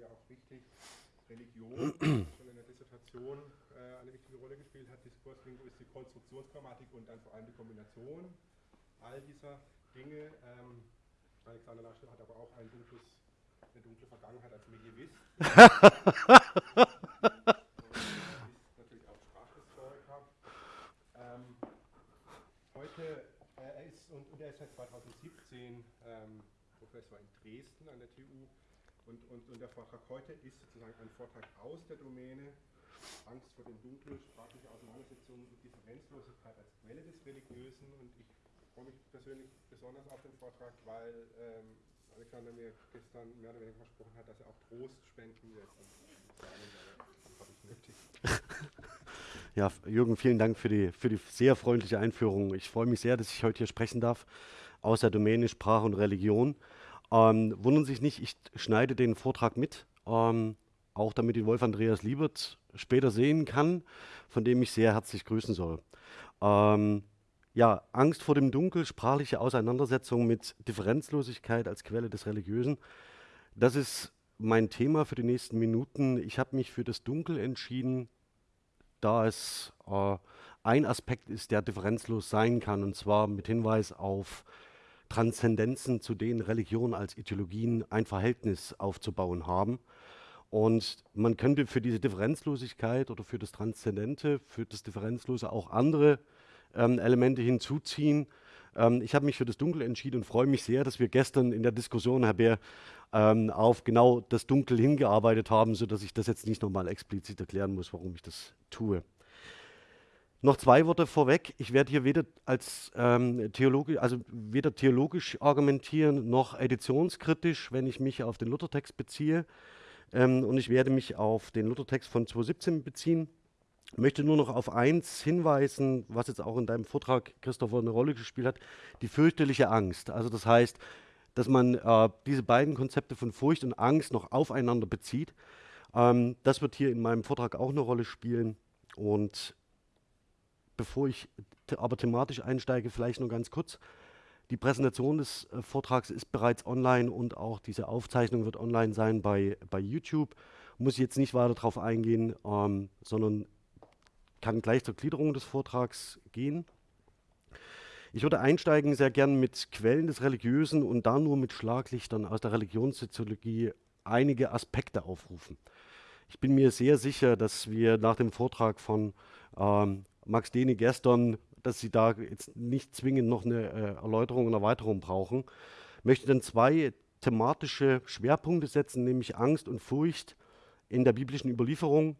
hier auch wichtig. Religion schon in der Dissertation äh, eine wichtige Rolle gespielt hat, Diskurslinguistik, Konstruktionsgrammatik und dann vor allem die Kombination all dieser Dinge. Ähm, Alexander Laschet hat aber auch ein dunkles, eine dunkle Vergangenheit als Medievist. ist natürlich auch Sprachhistoriker. Ähm, heute, äh, er ist, und, und, er ist seit 2017 ähm, Professor in Dresden an der TU. Und, und, und, der Vortrag heute ist sozusagen ein Vortrag aus der Domäne Angst vor dem Dunkel, sprachliche Auseinandersetzungen und Differenzlosigkeit als Quelle des Religiösen. Und ich freue mich persönlich besonders auf den Vortrag, weil ähm, Alexander mir gestern mehr oder weniger versprochen hat, dass er auch Trost spenden wird. Ja, Jürgen, vielen Dank für die, für die sehr freundliche Einführung. Ich freue mich sehr, dass ich heute hier sprechen darf aus der Domäne Sprache und Religion. Ähm, wundern sich nicht, ich schneide den Vortrag mit, ähm, auch damit ihn Wolf Andreas Liebert später sehen kann, von dem ich sehr herzlich grüßen soll. Ähm, ja, Angst vor dem Dunkel, sprachliche Auseinandersetzung mit Differenzlosigkeit als Quelle des Religiösen. Das ist mein Thema für die nächsten Minuten. Ich habe mich für das Dunkel entschieden, da es äh, ein Aspekt ist, der differenzlos sein kann, und zwar mit Hinweis auf Transzendenzen, zu denen Religionen als Ideologien ein Verhältnis aufzubauen haben. Und man könnte für diese Differenzlosigkeit oder für das Transzendente, für das Differenzlose auch andere ähm, Elemente hinzuziehen. Ähm, ich habe mich für das Dunkel entschieden und freue mich sehr, dass wir gestern in der Diskussion, Herr Bär, ähm, auf genau das Dunkel hingearbeitet haben, sodass ich das jetzt nicht nochmal explizit erklären muss, warum ich das tue. Noch zwei Worte vorweg. Ich werde hier weder als ähm, Theologe, also weder theologisch argumentieren noch editionskritisch, wenn ich mich auf den Luthertext beziehe. Ähm, und ich werde mich auf den Luthertext von 2017 beziehen. Ich möchte nur noch auf eins hinweisen, was jetzt auch in deinem Vortrag, Christopher, eine Rolle gespielt hat, die fürchterliche Angst. Also das heißt, dass man äh, diese beiden Konzepte von Furcht und Angst noch aufeinander bezieht. Ähm, das wird hier in meinem Vortrag auch eine Rolle spielen. Und bevor ich aber thematisch einsteige, vielleicht nur ganz kurz. Die Präsentation des äh, Vortrags ist bereits online und auch diese Aufzeichnung wird online sein bei, bei YouTube. Muss ich jetzt nicht weiter darauf eingehen, ähm, sondern kann gleich zur Gliederung des Vortrags gehen. Ich würde einsteigen sehr gern mit Quellen des Religiösen und da nur mit Schlaglichtern aus der Religionssoziologie einige Aspekte aufrufen. Ich bin mir sehr sicher, dass wir nach dem Vortrag von ähm, Max Dehne gestern dass Sie da jetzt nicht zwingend noch eine äh, Erläuterung und Erweiterung brauchen. Ich möchte dann zwei thematische Schwerpunkte setzen, nämlich Angst und Furcht in der biblischen Überlieferung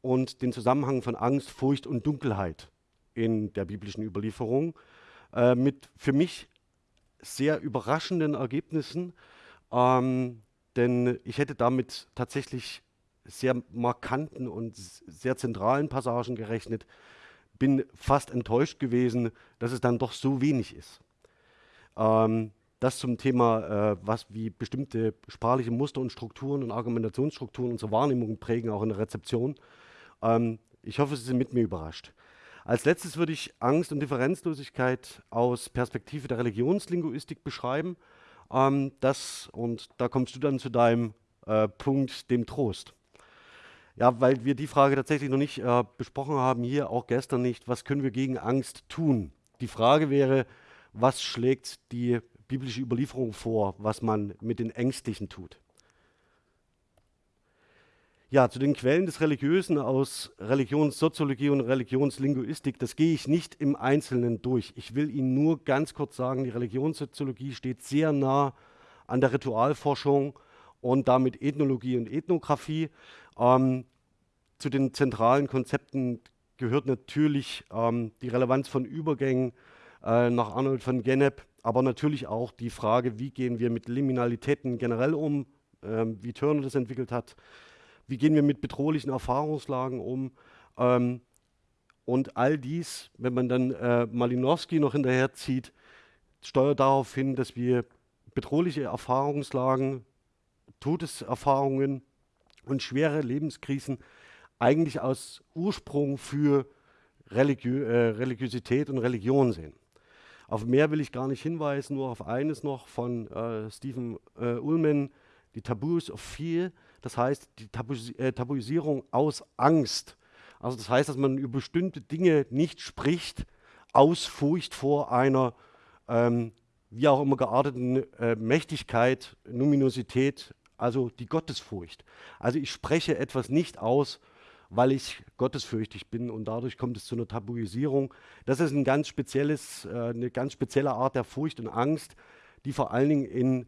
und den Zusammenhang von Angst, Furcht und Dunkelheit in der biblischen Überlieferung äh, mit für mich sehr überraschenden Ergebnissen, ähm, denn ich hätte damit tatsächlich sehr markanten und sehr zentralen Passagen gerechnet, bin fast enttäuscht gewesen, dass es dann doch so wenig ist. Ähm, das zum Thema, äh, was wie bestimmte sprachliche Muster und Strukturen und Argumentationsstrukturen unsere Wahrnehmung prägen, auch in der Rezeption. Ähm, ich hoffe, Sie sind mit mir überrascht. Als letztes würde ich Angst und Differenzlosigkeit aus Perspektive der Religionslinguistik beschreiben. Ähm, das, und da kommst du dann zu deinem äh, Punkt, dem Trost. Ja, weil wir die Frage tatsächlich noch nicht äh, besprochen haben, hier auch gestern nicht, was können wir gegen Angst tun? Die Frage wäre, was schlägt die biblische Überlieferung vor, was man mit den Ängstlichen tut? Ja, zu den Quellen des Religiösen aus Religionssoziologie und Religionslinguistik, das gehe ich nicht im Einzelnen durch. Ich will Ihnen nur ganz kurz sagen, die Religionssoziologie steht sehr nah an der Ritualforschung und damit Ethnologie und Ethnographie. Ähm, zu den zentralen Konzepten gehört natürlich ähm, die Relevanz von Übergängen äh, nach Arnold von Gennep, aber natürlich auch die Frage, wie gehen wir mit Liminalitäten generell um, ähm, wie Turner das entwickelt hat, wie gehen wir mit bedrohlichen Erfahrungslagen um. Ähm, und all dies, wenn man dann äh, Malinowski noch hinterherzieht, steuert darauf hin, dass wir bedrohliche Erfahrungslagen, Todeserfahrungen und schwere Lebenskrisen eigentlich als Ursprung für Religiö äh, Religiosität und Religion sehen. Auf mehr will ich gar nicht hinweisen, nur auf eines noch von äh, Stephen äh, Ullman, die Taboos of Fear, das heißt die Tabuis äh, Tabuisierung aus Angst. Also das heißt, dass man über bestimmte Dinge nicht spricht, aus Furcht vor einer ähm, wie auch immer gearteten äh, Mächtigkeit, Numinosität, also die Gottesfurcht. Also ich spreche etwas nicht aus, weil ich gottesfürchtig bin und dadurch kommt es zu einer Tabuisierung. Das ist ein ganz spezielles, äh, eine ganz spezielle Art der Furcht und Angst, die vor allen Dingen in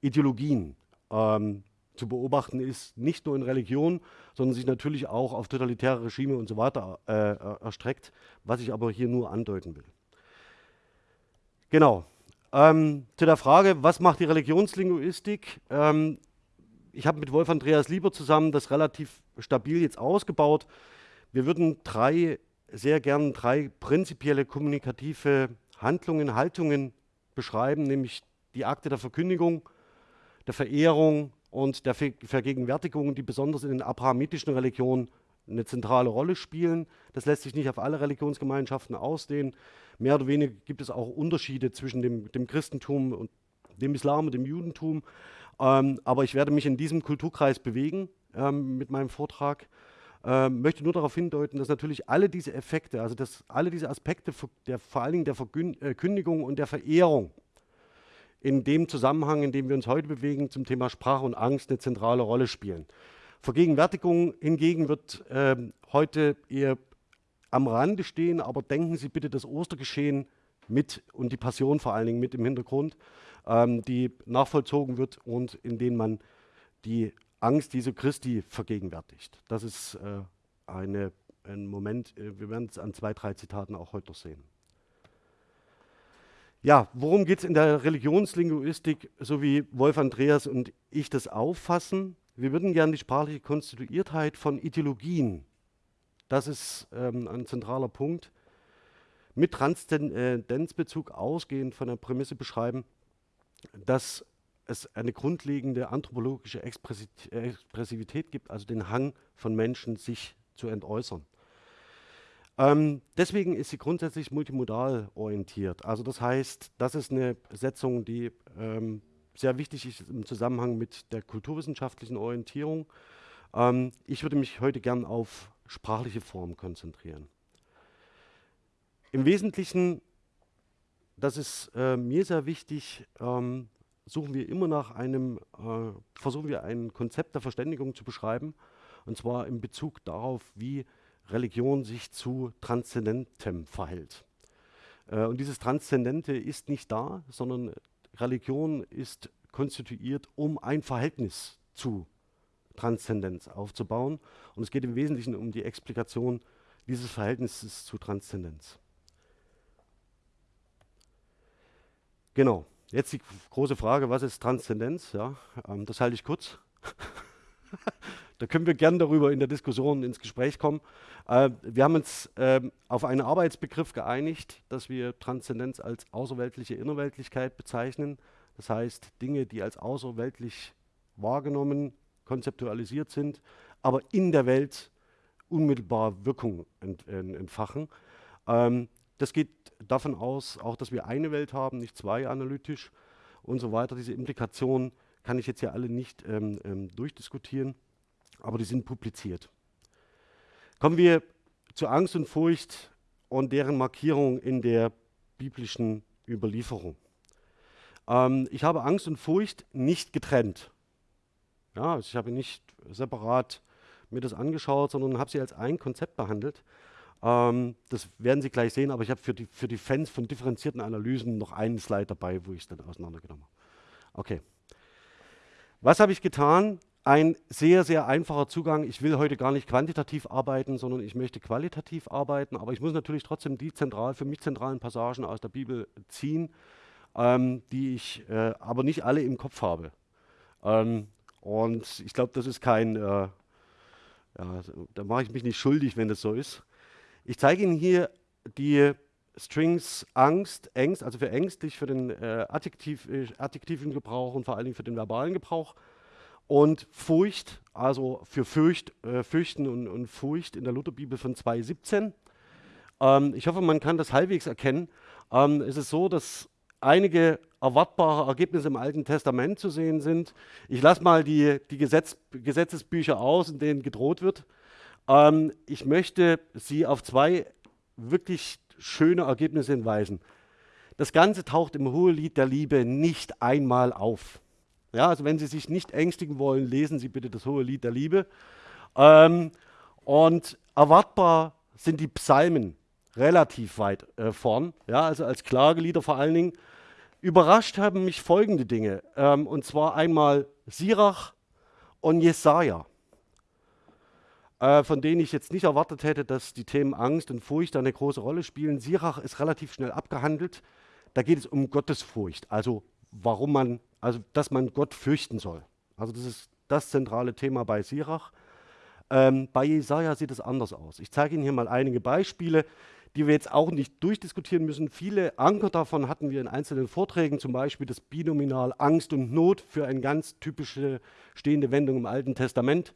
Ideologien ähm, zu beobachten ist, nicht nur in Religion, sondern sich natürlich auch auf totalitäre Regime und so weiter äh, erstreckt, was ich aber hier nur andeuten will. Genau. Ähm, zu der Frage, was macht die Religionslinguistik? Ähm, ich habe mit Wolf Andreas Lieber zusammen das relativ stabil jetzt ausgebaut. Wir würden drei, sehr gern drei prinzipielle kommunikative Handlungen, Haltungen beschreiben, nämlich die Akte der Verkündigung, der Verehrung und der Vergegenwärtigung, die besonders in den abrahamitischen Religionen eine zentrale Rolle spielen. Das lässt sich nicht auf alle Religionsgemeinschaften ausdehnen. Mehr oder weniger gibt es auch Unterschiede zwischen dem, dem Christentum und dem Islam und dem Judentum. Ähm, aber ich werde mich in diesem Kulturkreis bewegen ähm, mit meinem Vortrag. Ähm, möchte nur darauf hindeuten, dass natürlich alle diese Effekte, also dass alle diese Aspekte der, vor allen Dingen der Verkündigung äh, und der Verehrung in dem Zusammenhang, in dem wir uns heute bewegen, zum Thema Sprache und Angst eine zentrale Rolle spielen. Vergegenwärtigung hingegen wird äh, heute eher am Rande stehen, aber denken Sie bitte das Ostergeschehen mit und die Passion vor allen Dingen mit im Hintergrund, ähm, die nachvollzogen wird und in denen man die Angst Jesu Christi vergegenwärtigt. Das ist äh, eine, ein Moment, äh, wir werden es an zwei, drei Zitaten auch heute noch sehen. Ja, worum geht es in der Religionslinguistik, so wie Wolf Andreas und ich das auffassen? Wir würden gerne die sprachliche Konstituiertheit von Ideologien, das ist ähm, ein zentraler Punkt, mit Transzendenzbezug ausgehend von der Prämisse beschreiben, dass es eine grundlegende anthropologische Expressivität gibt, also den Hang von Menschen, sich zu entäußern. Ähm, deswegen ist sie grundsätzlich multimodal orientiert. Also das heißt, das ist eine Setzung, die ähm, sehr wichtig ist im Zusammenhang mit der kulturwissenschaftlichen Orientierung. Ähm, ich würde mich heute gern auf sprachliche Formen konzentrieren. Im Wesentlichen, das ist äh, mir sehr wichtig, ähm, suchen wir immer nach einem, äh, versuchen wir ein Konzept der Verständigung zu beschreiben, und zwar in Bezug darauf, wie Religion sich zu Transzendentem verhält. Äh, und dieses Transzendente ist nicht da, sondern Religion ist konstituiert, um ein Verhältnis zu Transzendenz aufzubauen. Und es geht im Wesentlichen um die Explikation dieses Verhältnisses zu Transzendenz. Genau, jetzt die große Frage, was ist Transzendenz? Ja, ähm, das halte ich kurz. Da können wir gern darüber in der Diskussion ins Gespräch kommen. Äh, wir haben uns äh, auf einen Arbeitsbegriff geeinigt, dass wir Transzendenz als außerweltliche Innerweltlichkeit bezeichnen. Das heißt, Dinge, die als außerweltlich wahrgenommen, konzeptualisiert sind, aber in der Welt unmittelbar Wirkung ent, ent, entfachen. Ähm, das geht davon aus, auch dass wir eine Welt haben, nicht zwei analytisch und so weiter. Diese Implikationen kann ich jetzt hier alle nicht ähm, ähm, durchdiskutieren aber die sind publiziert. Kommen wir zu Angst und Furcht und deren Markierung in der biblischen Überlieferung. Ähm, ich habe Angst und Furcht nicht getrennt. Ja, also ich habe nicht separat mir das angeschaut, sondern habe sie als ein Konzept behandelt. Ähm, das werden Sie gleich sehen, aber ich habe für die, für die Fans von differenzierten Analysen noch einen Slide dabei, wo ich es dann auseinandergenommen habe. Okay. Was habe ich getan? ein sehr, sehr einfacher Zugang. Ich will heute gar nicht quantitativ arbeiten, sondern ich möchte qualitativ arbeiten, aber ich muss natürlich trotzdem die zentral, für mich zentralen Passagen aus der Bibel ziehen, ähm, die ich äh, aber nicht alle im Kopf habe. Ähm, und ich glaube, das ist kein, äh, ja, da mache ich mich nicht schuldig, wenn das so ist. Ich zeige Ihnen hier die Strings Angst, Ängst, also für ängstlich, für den äh, Adjektiv, äh, adjektiven Gebrauch und vor allen Dingen für den verbalen Gebrauch und Furcht, also für Fürcht, äh, Fürchten und, und, Furcht in der Lutherbibel von 2,17. Ähm, ich hoffe, man kann das halbwegs erkennen. Ähm, es ist so, dass einige erwartbare Ergebnisse im Alten Testament zu sehen sind. Ich lasse mal die, die Gesetz, Gesetzesbücher aus, in denen gedroht wird. Ähm, ich möchte Sie auf zwei wirklich schöne Ergebnisse hinweisen. Das Ganze taucht im Hohelied der Liebe nicht einmal auf. Ja, also wenn Sie sich nicht ängstigen wollen, lesen Sie bitte das Hohelied der Liebe. Ähm, und erwartbar sind die Psalmen relativ weit äh, vorn, ja, also als Klagelieder vor allen Dingen. Überrascht haben mich folgende Dinge, ähm, und zwar einmal Sirach und Jesaja, äh, von denen ich jetzt nicht erwartet hätte, dass die Themen Angst und Furcht eine große Rolle spielen. Sirach ist relativ schnell abgehandelt. Da geht es um Gottesfurcht, also warum man, also dass man Gott fürchten soll. Also das ist das zentrale Thema bei Sirach. Ähm, bei Jesaja sieht es anders aus. Ich zeige Ihnen hier mal einige Beispiele die wir jetzt auch nicht durchdiskutieren müssen. Viele Anker davon hatten wir in einzelnen Vorträgen, zum Beispiel das Binominal Angst und Not für eine ganz typische stehende Wendung im Alten Testament.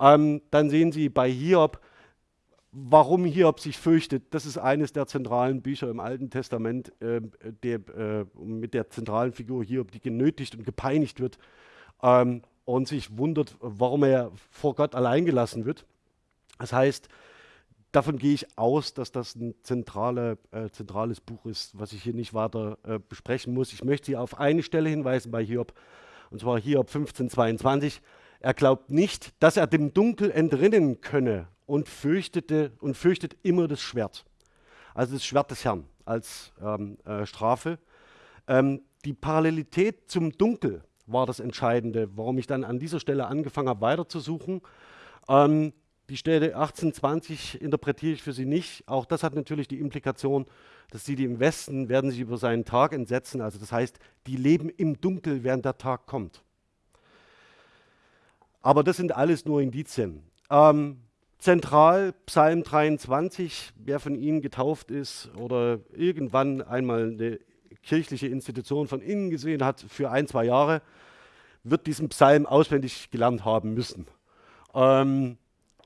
Ähm, dann sehen Sie bei Hiob, warum Hiob sich fürchtet. Das ist eines der zentralen Bücher im Alten Testament, äh, der, äh, mit der zentralen Figur Hiob, die genötigt und gepeinigt wird ähm, und sich wundert, warum er vor Gott allein gelassen wird. Das heißt, davon gehe ich aus, dass das ein zentrale, äh, zentrales Buch ist, was ich hier nicht weiter äh, besprechen muss. Ich möchte Sie auf eine Stelle hinweisen bei Hiob, und zwar Hiob 1522. Er glaubt nicht, dass er dem Dunkel entrinnen könne und fürchtete und fürchtet immer das Schwert. Also das Schwert des Herrn als ähm, äh, Strafe. Ähm, die Parallelität zum Dunkel war das Entscheidende, warum ich dann an dieser Stelle angefangen habe, weiterzusuchen. Ähm, die Stelle 1820 interpretiere ich für Sie nicht. Auch das hat natürlich die Implikation, dass sie, die im Westen, werden sich über seinen Tag entsetzen. Also das heißt, die leben im Dunkel, während der Tag kommt. Aber das sind alles nur Indizien. Ähm, zentral Psalm 23, wer von Ihnen getauft ist oder irgendwann einmal eine kirchliche Institution von innen gesehen hat für ein, zwei Jahre, wird diesen Psalm auswendig gelernt haben müssen. Ähm,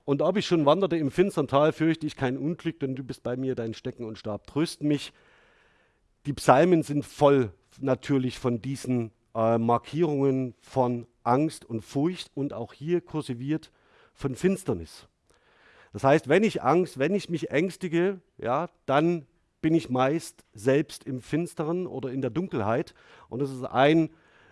und ob ich schon wanderte im finstern Tal, fürchte ich kein Unglück, denn du bist bei mir, dein Stecken und Stab trösten mich. Die Psalmen sind voll natürlich von diesen äh, Markierungen von Angst und Furcht und auch hier kursiviert von Finsternis. Das heißt, wenn ich Angst, wenn ich mich ängstige, ja, dann bin ich meist selbst im Finsteren oder in der Dunkelheit. Und das ist ein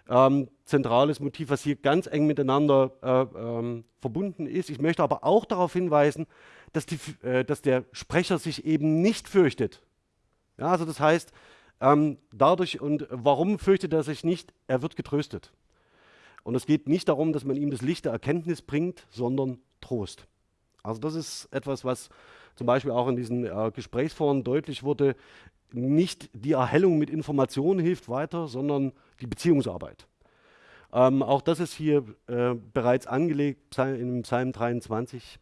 ähm, zentrales Motiv, was hier ganz eng miteinander äh, ähm, verbunden ist. Ich möchte aber auch darauf hinweisen, dass, die, äh, dass der Sprecher sich eben nicht fürchtet. Ja, also das heißt, ähm, dadurch und warum fürchtet er sich nicht? Er wird getröstet. Und es geht nicht darum, dass man ihm das Licht der Erkenntnis bringt, sondern Trost. Also das ist etwas, was zum Beispiel auch in diesen äh, Gesprächsforen deutlich wurde. Nicht die Erhellung mit Informationen hilft weiter, sondern die Beziehungsarbeit. Ähm, auch das ist hier äh, bereits angelegt in Psalm 23.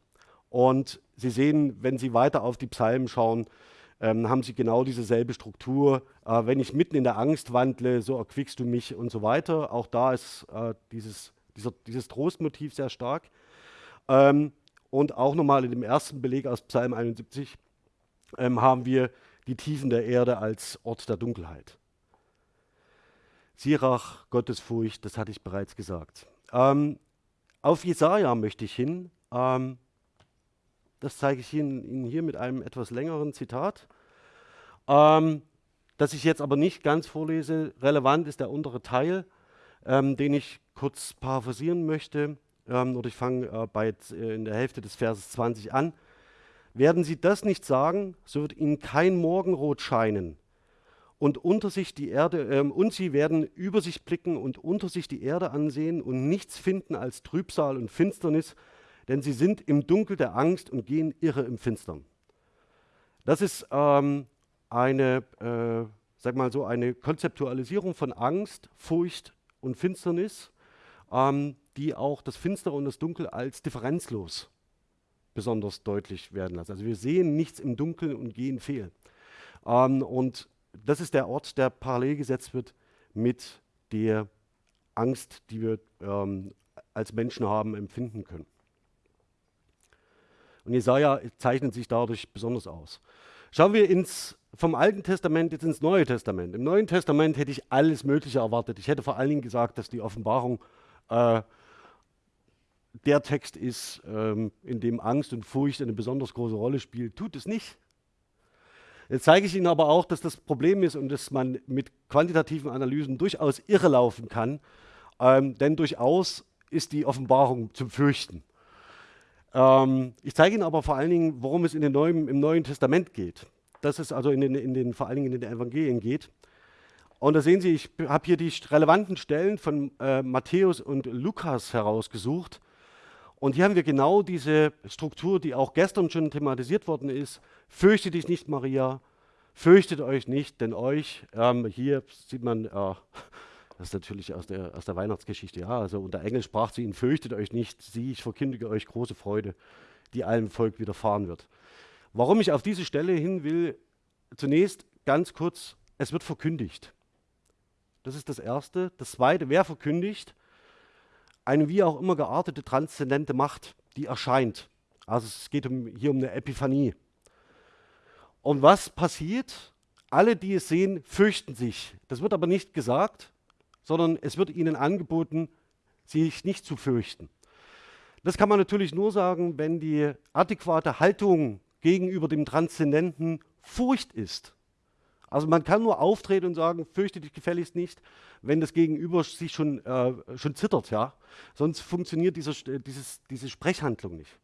Und Sie sehen, wenn Sie weiter auf die Psalmen schauen, ähm, haben sie genau dieselbe Struktur. Äh, wenn ich mitten in der Angst wandle, so erquickst du mich und so weiter. Auch da ist äh, dieses, dieser, dieses Trostmotiv sehr stark. Ähm, und auch nochmal in dem ersten Beleg aus Psalm 71 ähm, haben wir die Tiefen der Erde als Ort der Dunkelheit. Sirach, Gottesfurcht, das hatte ich bereits gesagt. Ähm, auf Jesaja möchte ich hin. Ähm, das zeige ich Ihnen, Ihnen, hier mit einem etwas längeren Zitat, ähm, das ich jetzt aber nicht ganz vorlese. Relevant ist der untere Teil, ähm, den ich kurz paraphrasieren möchte. Ähm, oder ich fange äh, bei, äh, in der Hälfte des Verses 20 an. Werden Sie das nicht sagen, so wird Ihnen kein Morgenrot scheinen, und unter sich die Erde, äh, und sie werden über sich blicken und unter sich die Erde ansehen und nichts finden als Trübsal und Finsternis, denn sie sind im Dunkel der Angst und gehen irre im Finstern. Das ist ähm, eine, äh, sag mal so, eine Konzeptualisierung von Angst, Furcht und Finsternis, ähm, die auch das Finstere und das Dunkel als differenzlos besonders deutlich werden lassen. Also wir sehen nichts im Dunkeln und gehen fehl. Ähm, und das ist der Ort, der parallel gesetzt wird mit der Angst, die wir ähm, als Menschen haben, empfinden können. Und Jesaja zeichnet sich dadurch besonders aus. Schauen wir ins, vom Alten Testament jetzt ins Neue Testament. Im Neuen Testament hätte ich alles Mögliche erwartet. Ich hätte vor allen Dingen gesagt, dass die Offenbarung äh, der Text ist, ähm, in dem Angst und Furcht eine besonders große Rolle spielt. Tut es nicht. Jetzt zeige ich Ihnen aber auch, dass das Problem ist und dass man mit quantitativen Analysen durchaus irrelaufen kann, ähm, denn durchaus ist die Offenbarung zum Fürchten. Ähm, ich zeige Ihnen aber vor allen Dingen, worum es in den Neuen, im Neuen Testament geht. Dass es also in den, in den, vor allen Dingen in den Evangelien geht. Und da sehen Sie, ich habe hier die relevanten Stellen von äh, Matthäus und Lukas herausgesucht. Und hier haben wir genau diese Struktur, die auch gestern schon thematisiert worden ist. Fürchte dich nicht, Maria, fürchtet euch nicht, denn euch, ähm, hier sieht man, äh, das ist natürlich aus der, aus der Weihnachtsgeschichte, ja, also unter Engel sprach zu ihnen, fürchtet euch nicht, sieh, ich verkündige euch große Freude, die allem Volk widerfahren wird. Warum ich auf diese Stelle hin will, zunächst ganz kurz, es wird verkündigt. Das ist das Erste. Das Zweite, wer verkündigt? eine wie auch immer geartete transzendente Macht, die erscheint. Also es geht um, hier um eine Epiphanie. Und was passiert? Alle, die es sehen, fürchten sich. Das wird aber nicht gesagt, sondern es wird ihnen angeboten, sich nicht zu fürchten. Das kann man natürlich nur sagen, wenn die adäquate Haltung gegenüber dem Transzendenten Furcht ist. Also man kann nur auftreten und sagen, fürchte dich gefälligst nicht, wenn das Gegenüber sich schon, äh, schon zittert. Ja? Sonst funktioniert dieser, dieses, diese Sprechhandlung nicht.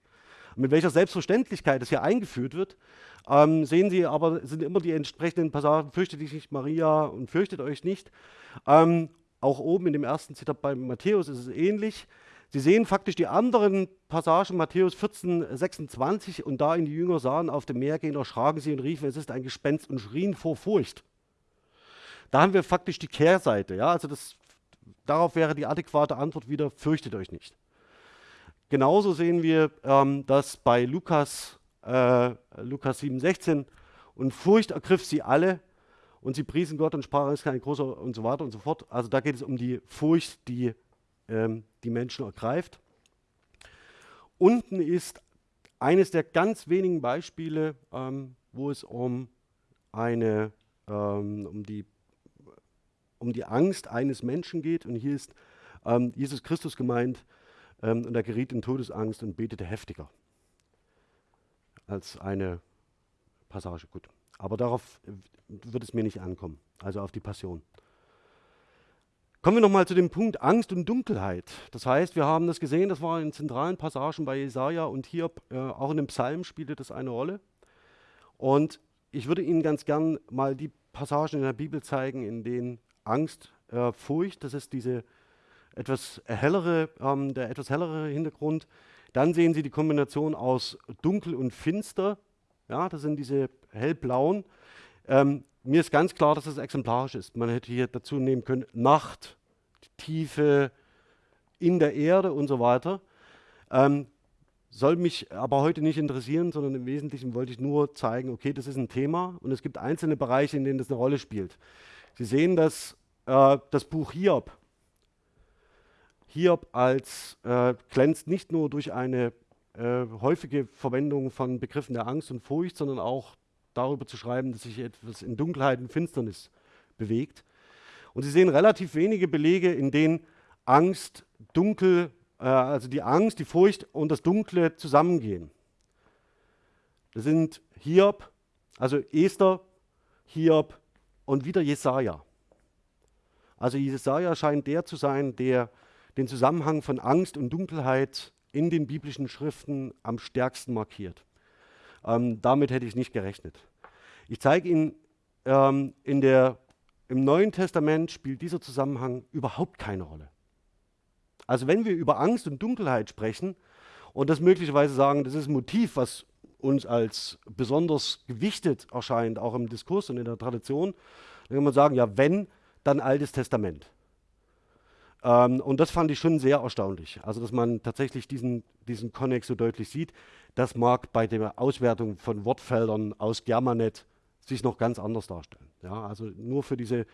Mit welcher Selbstverständlichkeit das hier eingeführt wird, ähm, sehen Sie aber, sind immer die entsprechenden Passagen, fürchtet dich nicht Maria und fürchtet euch nicht. Ähm, auch oben in dem ersten Zitat bei Matthäus ist es ähnlich. Sie sehen faktisch die anderen Passagen, Matthäus 14, 26, und da ihn die Jünger sahen auf dem Meer gehen, erschraken sie und riefen, es ist ein Gespenst und schrien vor Furcht. Da haben wir faktisch die Kehrseite. Ja? Also das, darauf wäre die adäquate Antwort wieder, fürchtet euch nicht. Genauso sehen wir ähm, das bei Lukas, äh, Lukas 7, 16, und Furcht ergriff sie alle und sie priesen Gott und sprachen, es ist kein großer und so weiter und so fort. Also da geht es um die Furcht, die ähm, die Menschen ergreift. Unten ist eines der ganz wenigen Beispiele, ähm, wo es um, eine, ähm, um, die, um die Angst eines Menschen geht. Und hier ist ähm, Jesus Christus gemeint ähm, und er geriet in Todesangst und betete heftiger. Als eine Passage, gut. Aber darauf äh, wird es mir nicht ankommen, also auf die Passion. Kommen wir nochmal zu dem Punkt Angst und Dunkelheit. Das heißt, wir haben das gesehen, das war in zentralen Passagen bei Jesaja und hier äh, auch in dem Psalm spielte das eine Rolle. Und ich würde Ihnen ganz gern mal die Passagen in der Bibel zeigen, in denen Angst, äh, Furcht, das ist diese etwas hellere, ähm, der etwas hellere Hintergrund. Dann sehen Sie die Kombination aus dunkel und finster. Ja, das sind diese hellblauen. Ähm, mir ist ganz klar, dass es exemplarisch ist. Man hätte hier dazu nehmen können Nacht, Tiefe in der Erde und so weiter. Ähm, soll mich aber heute nicht interessieren, sondern im Wesentlichen wollte ich nur zeigen, okay, das ist ein Thema und es gibt einzelne Bereiche, in denen das eine Rolle spielt. Sie sehen das, äh, das Buch Hiob. Hiob als äh, glänzt nicht nur durch eine äh, häufige Verwendung von Begriffen der Angst und Furcht, sondern auch darüber zu schreiben, dass sich etwas in Dunkelheit und Finsternis bewegt. Und Sie sehen relativ wenige Belege, in denen Angst, Dunkel, äh, also die Angst, die Furcht und das Dunkle zusammengehen. Das sind Hiob, also Esther, Hiob und wieder Jesaja. Also Jesaja scheint der zu sein, der den Zusammenhang von Angst und Dunkelheit in den biblischen Schriften am stärksten markiert. Ähm, damit hätte ich nicht gerechnet. Ich zeige Ihnen, ähm, in der, im Neuen Testament spielt dieser Zusammenhang überhaupt keine Rolle. Also wenn wir über Angst und Dunkelheit sprechen und das möglicherweise sagen, das ist ein Motiv, was uns als besonders gewichtet erscheint, auch im Diskurs und in der Tradition, dann kann man sagen, ja, wenn, dann Altes Testament. Ähm, und das fand ich schon sehr erstaunlich. Also, dass man tatsächlich diesen, diesen Connex so deutlich sieht. Das mag bei der Auswertung von Wortfeldern aus Germanet sich noch ganz anders darstellen. Ja, also nur für diese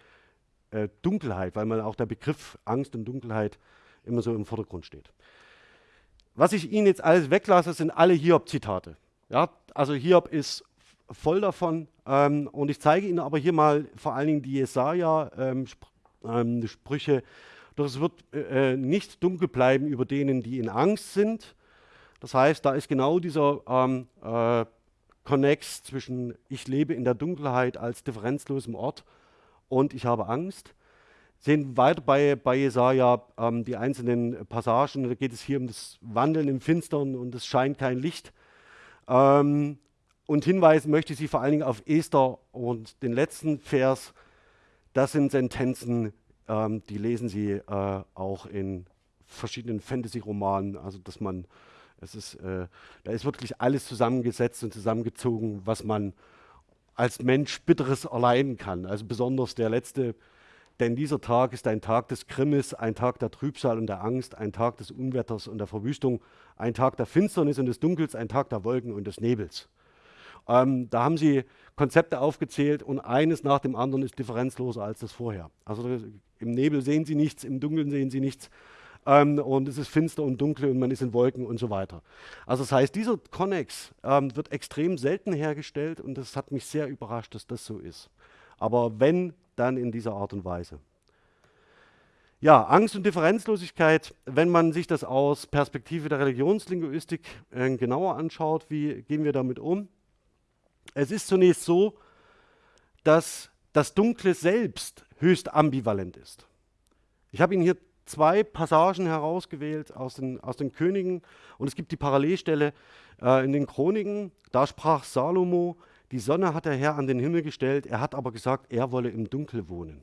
äh, Dunkelheit, weil man auch der Begriff Angst und Dunkelheit immer so im Vordergrund steht. Was ich Ihnen jetzt alles weglasse, sind alle Hiob-Zitate. Ja, also Hiob ist voll davon. Ähm, und ich zeige Ihnen aber hier mal vor allen Dingen die Jesaja-Sprüche. Ähm, Doch es wird äh, äh, nicht dunkel bleiben über denen, die in Angst sind. Das heißt, da ist genau dieser ähm, äh, Connex zwischen ich lebe in der Dunkelheit als differenzlosem Ort und ich habe Angst. Sehen weiter bei, bei Jesaja ähm, die einzelnen Passagen. Da geht es hier um das Wandeln im Finstern und es scheint kein Licht. Ähm, und hinweisen möchte ich Sie vor allen Dingen auf Esther und den letzten Vers. Das sind Sentenzen, ähm, die lesen Sie äh, auch in verschiedenen Fantasy-Romanen. Also, dass man, es ist, äh, da ist wirklich alles zusammengesetzt und zusammengezogen, was man als Mensch Bitteres erleiden kann. Also besonders der letzte denn dieser Tag ist ein Tag des Grimmes, ein Tag der Trübsal und der Angst, ein Tag des Unwetters und der Verwüstung, ein Tag der Finsternis und des Dunkels, ein Tag der Wolken und des Nebels. Ähm, da haben sie Konzepte aufgezählt und eines nach dem anderen ist differenzloser als das vorher. Also im Nebel sehen sie nichts, im Dunkeln sehen sie nichts ähm, und es ist finster und dunkel und man ist in Wolken und so weiter. Also das heißt, dieser Connex ähm, wird extrem selten hergestellt und das hat mich sehr überrascht, dass das so ist. Aber wenn dann in dieser Art und Weise. Ja, Angst und Differenzlosigkeit, wenn man sich das aus Perspektive der Religionslinguistik äh, genauer anschaut, wie gehen wir damit um? Es ist zunächst so, dass das Dunkle selbst höchst ambivalent ist. Ich habe Ihnen hier zwei Passagen herausgewählt aus den, aus den Königen und es gibt die Parallelstelle äh, in den Chroniken. Da sprach Salomo, die Sonne hat der Herr an den Himmel gestellt, er hat aber gesagt, er wolle im Dunkel wohnen.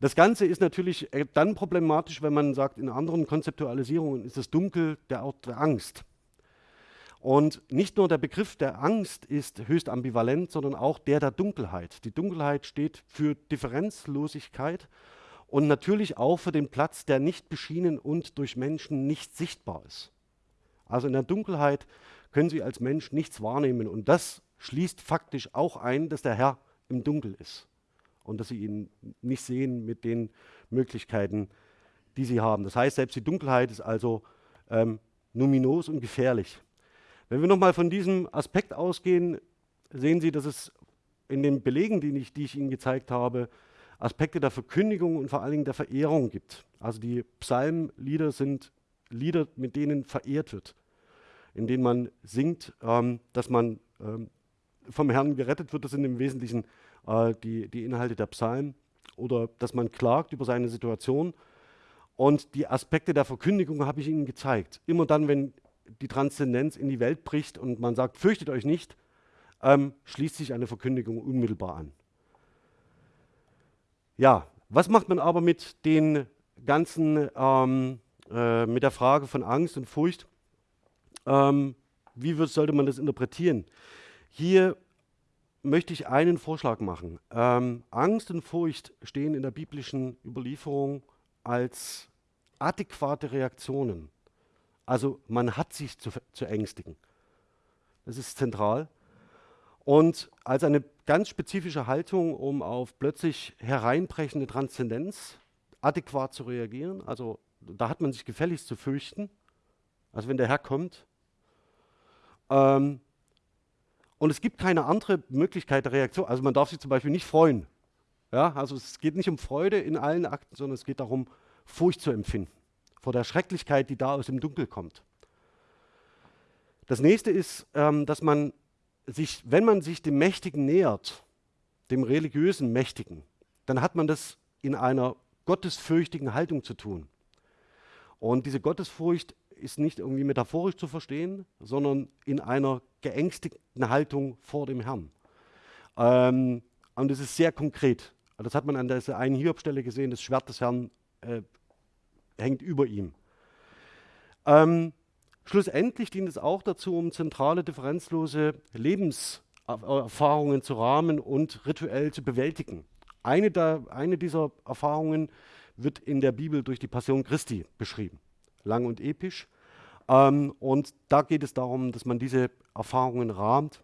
Das Ganze ist natürlich äh, dann problematisch, wenn man sagt, in anderen Konzeptualisierungen ist das Dunkel der Ort der Angst. Und nicht nur der Begriff der Angst ist höchst ambivalent, sondern auch der der Dunkelheit. Die Dunkelheit steht für Differenzlosigkeit und natürlich auch für den Platz, der nicht beschienen und durch Menschen nicht sichtbar ist. Also in der Dunkelheit können Sie als Mensch nichts wahrnehmen und das schließt faktisch auch ein, dass der Herr im Dunkel ist und dass sie ihn nicht sehen mit den Möglichkeiten, die sie haben. Das heißt, selbst die Dunkelheit ist also ähm, numinos und gefährlich. Wenn wir nochmal von diesem Aspekt ausgehen, sehen Sie, dass es in den Belegen, die ich, die ich Ihnen gezeigt habe, Aspekte der Verkündigung und vor allen Dingen der Verehrung gibt. Also die Psalmlieder sind Lieder, mit denen verehrt wird, in denen man singt, ähm, dass man ähm, vom Herrn gerettet wird, das sind im Wesentlichen äh, die, die Inhalte der Psalmen oder dass man klagt über seine Situation. Und die Aspekte der Verkündigung habe ich Ihnen gezeigt. Immer dann, wenn die Transzendenz in die Welt bricht und man sagt, fürchtet euch nicht, ähm, schließt sich eine Verkündigung unmittelbar an. Ja, was macht man aber mit den ganzen, ähm, äh, mit der Frage von Angst und Furcht? Ähm, wie wird, sollte man das interpretieren? Hier möchte ich einen Vorschlag machen. Ähm, Angst und Furcht stehen in der biblischen Überlieferung als adäquate Reaktionen. Also man hat sich zu, zu ängstigen. Das ist zentral. Und als eine ganz spezifische Haltung, um auf plötzlich hereinbrechende Transzendenz adäquat zu reagieren. Also da hat man sich gefälligst zu fürchten. Also wenn der Herr kommt. Ähm, und es gibt keine andere Möglichkeit der Reaktion. Also man darf sich zum Beispiel nicht freuen. Ja, also es geht nicht um Freude in allen Akten, sondern es geht darum, Furcht zu empfinden vor der Schrecklichkeit, die da aus dem Dunkel kommt. Das nächste ist, ähm, dass man sich, wenn man sich dem Mächtigen nähert, dem religiösen Mächtigen, dann hat man das in einer gottesfürchtigen Haltung zu tun. Und diese Gottesfurcht ist nicht irgendwie metaphorisch zu verstehen, sondern in einer geängstigten Haltung vor dem Herrn. Ähm, und das ist sehr konkret. Das hat man an dieser einen Hiobstelle gesehen, das Schwert des Herrn äh, hängt über ihm. Ähm, schlussendlich dient es auch dazu, um zentrale, differenzlose Lebenserfahrungen zu rahmen und rituell zu bewältigen. Eine, der, eine dieser Erfahrungen wird in der Bibel durch die Passion Christi beschrieben. Lang und episch. Ähm, und da geht es darum, dass man diese Erfahrungen rahmt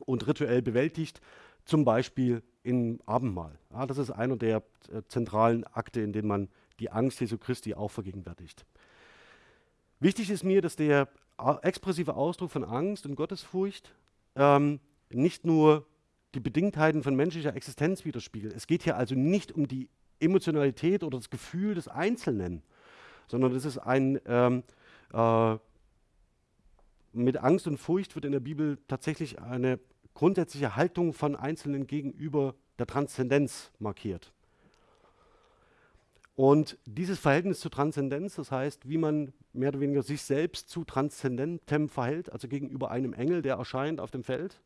und rituell bewältigt, zum Beispiel im Abendmahl. Ja, das ist einer der äh, zentralen Akte, in denen man die Angst Jesu Christi auch vergegenwärtigt. Wichtig ist mir, dass der expressive Ausdruck von Angst und Gottesfurcht ähm, nicht nur die Bedingtheiten von menschlicher Existenz widerspiegelt. Es geht hier also nicht um die Emotionalität oder das Gefühl des Einzelnen, sondern es ist ein, ähm, äh, mit Angst und Furcht wird in der Bibel tatsächlich eine grundsätzliche Haltung von Einzelnen gegenüber der Transzendenz markiert. Und dieses Verhältnis zur Transzendenz, das heißt, wie man mehr oder weniger sich selbst zu Transzendentem verhält, also gegenüber einem Engel, der erscheint auf dem Feld,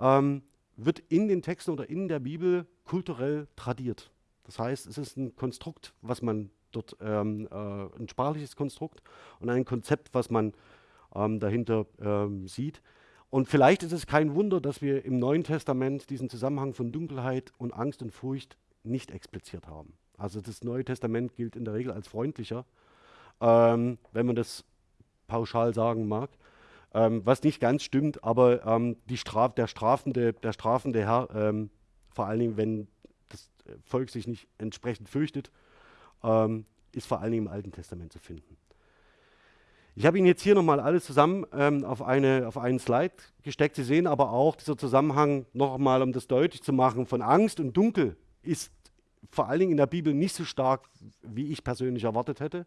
ähm, wird in den Texten oder in der Bibel kulturell tradiert. Das heißt, es ist ein Konstrukt, was man dort, ähm, äh, ein sprachliches Konstrukt und ein Konzept, was man ähm, dahinter ähm, sieht. Und vielleicht ist es kein Wunder, dass wir im Neuen Testament diesen Zusammenhang von Dunkelheit und Angst und Furcht nicht expliziert haben. Also das Neue Testament gilt in der Regel als freundlicher, ähm, wenn man das pauschal sagen mag. Ähm, was nicht ganz stimmt, aber ähm, Straf, der, strafende, der strafende Herr, ähm, vor allen Dingen, wenn das Volk sich nicht entsprechend fürchtet, ähm, ist vor allen Dingen im Alten Testament zu finden. Ich habe Ihnen jetzt hier nochmal alles zusammen ähm, auf, eine, auf einen Slide gesteckt. Sie sehen aber auch, dieser Zusammenhang nochmal, um das deutlich zu machen, von Angst und Dunkel ist vor allen Dingen in der Bibel nicht so stark, wie ich persönlich erwartet hätte,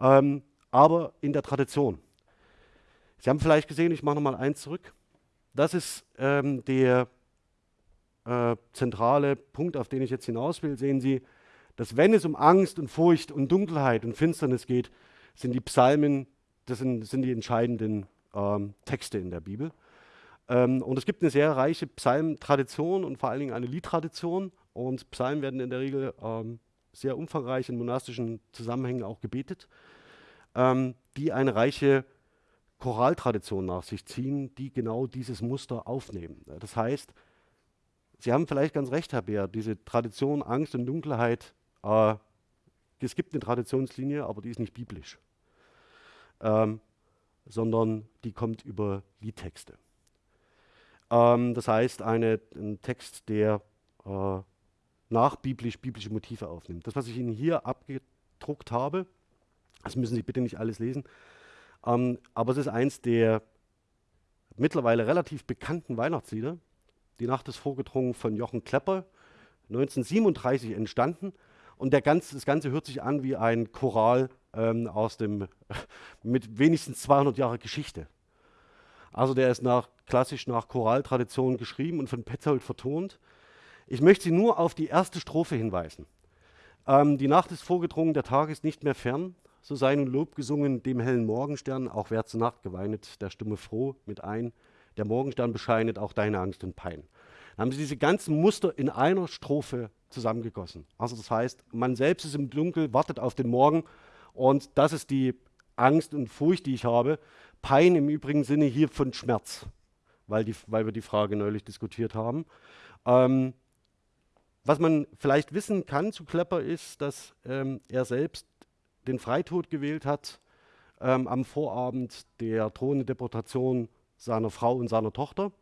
ähm, aber in der Tradition. Sie haben vielleicht gesehen, ich mache nochmal eins zurück. Das ist ähm, der äh, zentrale Punkt, auf den ich jetzt hinaus will. Sehen Sie, dass wenn es um Angst und Furcht und Dunkelheit und Finsternis geht, sind die Psalmen, das sind, sind die entscheidenden ähm, Texte in der Bibel. Ähm, und es gibt eine sehr reiche Psalmtradition und vor allen Dingen eine Liedtradition. Und Psalmen werden in der Regel ähm, sehr umfangreich in monastischen Zusammenhängen auch gebetet, ähm, die eine reiche Choraltradition nach sich ziehen, die genau dieses Muster aufnehmen. Das heißt, Sie haben vielleicht ganz recht, Herr Beer, diese Tradition Angst und Dunkelheit, äh, es gibt eine Traditionslinie, aber die ist nicht biblisch, ähm, sondern die kommt über Liedtexte. Ähm, das heißt, eine, ein Text, der äh, nachbiblisch biblische Motive aufnimmt. Das, was ich Ihnen hier abgedruckt habe, das müssen Sie bitte nicht alles lesen, ähm, aber es ist eins der mittlerweile relativ bekannten Weihnachtslieder. Die Nacht ist vorgedrungen von Jochen Klepper, 1937 entstanden. Und ganz, das Ganze hört sich an wie ein Choral ähm, aus dem, mit wenigstens 200 Jahre Geschichte. Also der ist nach, klassisch nach Choraltradition geschrieben und von Petzold vertont. Ich möchte Sie nur auf die erste Strophe hinweisen. Ähm, die Nacht ist vorgedrungen, der Tag ist nicht mehr fern so sei nun Lob gesungen dem hellen Morgenstern, auch wer zur Nacht geweinet, der Stimme froh mit ein. Der Morgenstern bescheinet auch deine Angst und Pein. Dann haben sie diese ganzen Muster in einer Strophe zusammengegossen. Also das heißt, man selbst ist im Dunkel, wartet auf den Morgen und das ist die Angst und Furcht, die ich habe. Pein im übrigen Sinne hier von Schmerz, weil, die, weil wir die Frage neulich diskutiert haben. Ähm, was man vielleicht wissen kann zu Klepper ist, dass ähm, er selbst den Freitod gewählt hat ähm, am Vorabend der drohenden Deportation seiner Frau und seiner Tochter.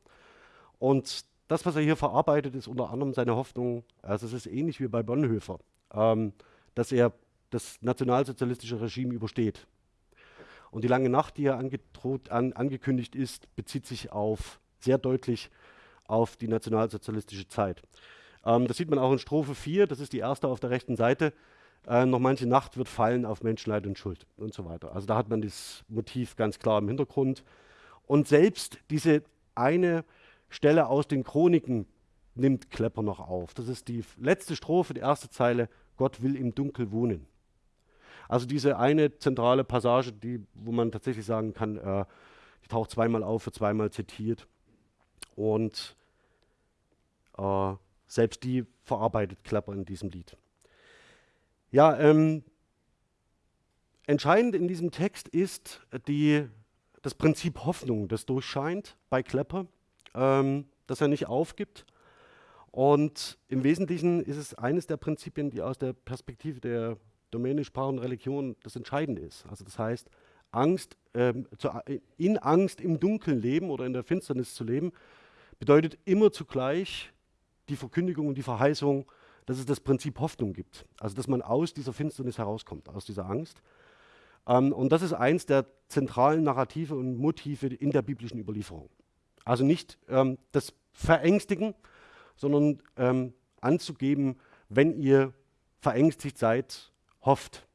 Und das, was er hier verarbeitet, ist unter anderem seine Hoffnung, also es ist ähnlich wie bei Bonhoeffer, ähm, dass er das nationalsozialistische Regime übersteht. Und die lange Nacht, die hier an, angekündigt ist, bezieht sich auf sehr deutlich auf die nationalsozialistische Zeit. Ähm, das sieht man auch in Strophe 4, das ist die erste auf der rechten Seite. Äh, noch manche Nacht wird fallen auf Menschenleid und Schuld und so weiter. Also da hat man das Motiv ganz klar im Hintergrund. Und selbst diese eine Stelle aus den Chroniken nimmt Klepper noch auf. Das ist die letzte Strophe, die erste Zeile, Gott will im Dunkel wohnen. Also diese eine zentrale Passage, die, wo man tatsächlich sagen kann, äh, die taucht zweimal auf, wird zweimal zitiert. Und äh, selbst die verarbeitet Klepper in diesem Lied. Ja, ähm, entscheidend in diesem Text ist die, das Prinzip Hoffnung, das durchscheint bei Klepper, ähm, dass er nicht aufgibt. Und im Wesentlichen ist es eines der Prinzipien, die aus der Perspektive der Domäne Sprache und Religion das Entscheidende ist. Also das heißt, Angst, ähm, zu, in Angst im Dunkeln leben oder in der Finsternis zu leben, bedeutet immer zugleich die Verkündigung und die Verheißung dass es das Prinzip Hoffnung gibt. Also dass man aus dieser Finsternis herauskommt, aus dieser Angst. Ähm, und das ist eins der zentralen Narrative und Motive in der biblischen Überlieferung. Also nicht ähm, das Verängstigen, sondern ähm, anzugeben, wenn ihr verängstigt seid, hofft.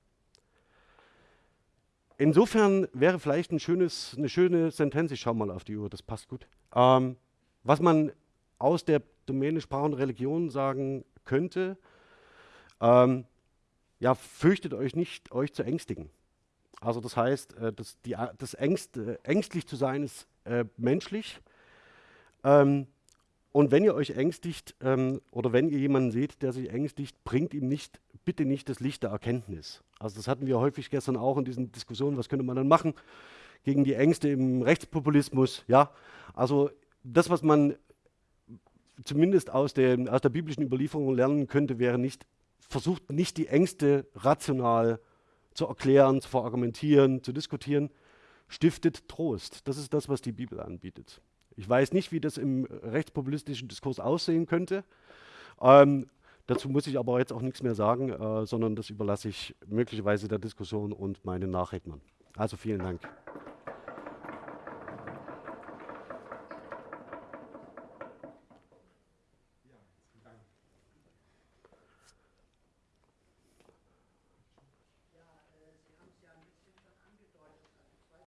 Insofern wäre vielleicht ein schönes, eine schöne Sentenz, ich schaue mal auf die Uhr, das passt gut, ähm, was man aus der Domäne Sprache und Religion sagen könnte, ähm, ja, fürchtet euch nicht, euch zu ängstigen. Also das heißt, äh, das, die, das Ängst, äh, ängstlich zu sein ist äh, menschlich. Ähm, und wenn ihr euch ängstigt ähm, oder wenn ihr jemanden seht, der sich ängstigt, bringt ihm nicht, bitte nicht das Licht der Erkenntnis. Also das hatten wir häufig gestern auch in diesen Diskussionen, was könnte man dann machen gegen die Ängste im Rechtspopulismus. Ja, also das, was man zumindest aus der, aus der biblischen Überlieferung lernen könnte, wäre nicht, versucht nicht die Ängste rational zu erklären, zu verargumentieren, zu diskutieren, stiftet Trost. Das ist das, was die Bibel anbietet. Ich weiß nicht, wie das im rechtspopulistischen Diskurs aussehen könnte. Ähm, dazu muss ich aber jetzt auch nichts mehr sagen, äh, sondern das überlasse ich möglicherweise der Diskussion und meinen Nachrednern. Also vielen Dank.